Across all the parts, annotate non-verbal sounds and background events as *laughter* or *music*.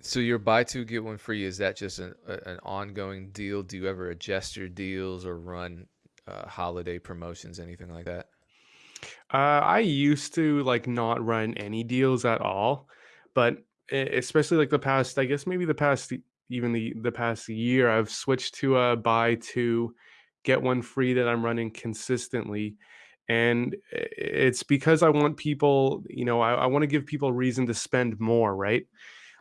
So your buy two get one free, is that just an an ongoing deal? Do you ever adjust your deals or run, uh, holiday promotions, anything like that? Uh, I used to, like, not run any deals at all, but especially, like, the past I guess maybe the past even the the past year, I've switched to a buy two, get one free that I'm running consistently, and it's because I want people you know, I I wanna give people reason to spend more, right?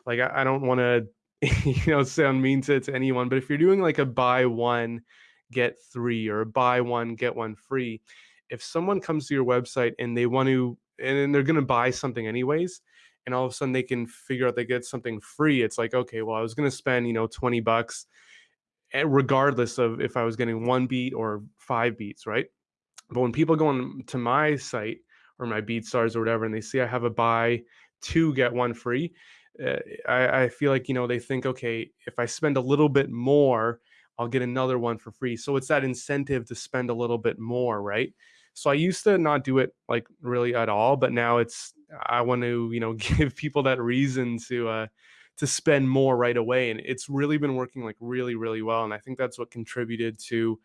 Like, I I don't wanna, *laughs* you know, sound mean to to anyone, but if you're doing, like, a buy one, get 3 or buy one, get one free, if someone comes to your website and they want to and they're gonna buy something anyways, and all of a sudden they can figure out they get something free, it's like, "Okay, well, I was gonna spend, you know, 20 bucks, eh, regardless of if I was getting 1 beat or 5 beats," right? But when people go on to my site or my BeatStars or whatever, and they see I have a buy two, get one free, eh, I I feel like, you know, they think, "Okay, if I spend a little bit more, I'll get another one for free." So it's that incentive to spend a little bit more, right? So I used to not do it, like, really at all, but now it's I want to, you know, *laughs* give people that reason to, uh, to spend more right away, and it's really been working, like, really, really well, and I think that's what contributed to,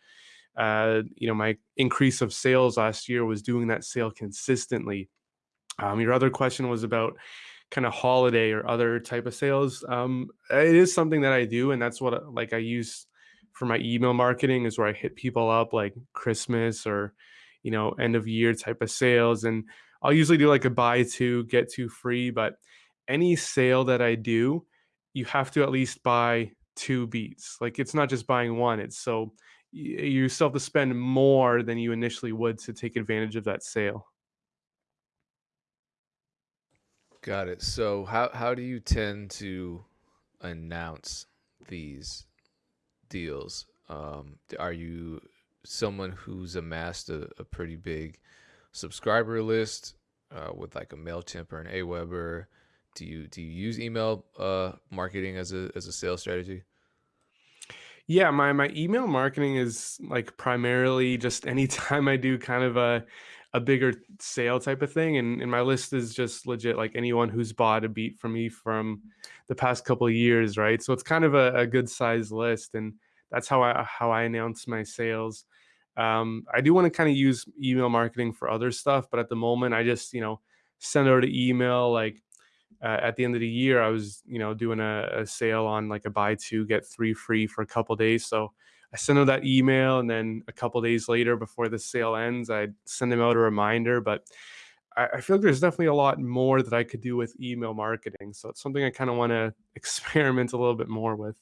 uh, you know, my increase of sales last year was doing that sale consistently. Um, your other question was about kinda holiday or other type of sales. Um, it is something that I do, and that's what, uh, like, I use for my email marketing is where I hit people up like Christmas or, you know, end of year type of sales, and I'll usually do like a buy two, get two free, but any sale that I do, you have to at least buy 2 beats. Like, it's not just buying 1, it's so you still have to spend more than you initially would to take advantage of that sale. Got it. So how how do you tend to announce these deals? Um, are you someone who's amassed a a pretty big subscriber list, uh, with, like, a MailChimp or an Aweber? Do you do you use email, uh, marketing as a as a sales strategy? Yeah, my my email marketing is, like, primarily just *laughs* anytime I do kind of a a bigger sale type of thing, and and my list is just legit, like, anyone who's bought a beat from me from the past couple of years, right? So it's kind of a a good size list, and that's how I how I announce my sales. Um, I do wanna kinda use email marketing for other stuff, but at the moment, I just, you know, send out a email, like, uh, at the end of the year, I was, you know, doing a a sale on, like, a buy two, get 3 free for a couple days, so I sent out that email, and then a couple days later before the sale ends, I'd send them out a reminder, but I I feel like there's definitely a lot more that I could do with email marketing, so it's something I kinda wanna *laughs* experiment a little bit more with.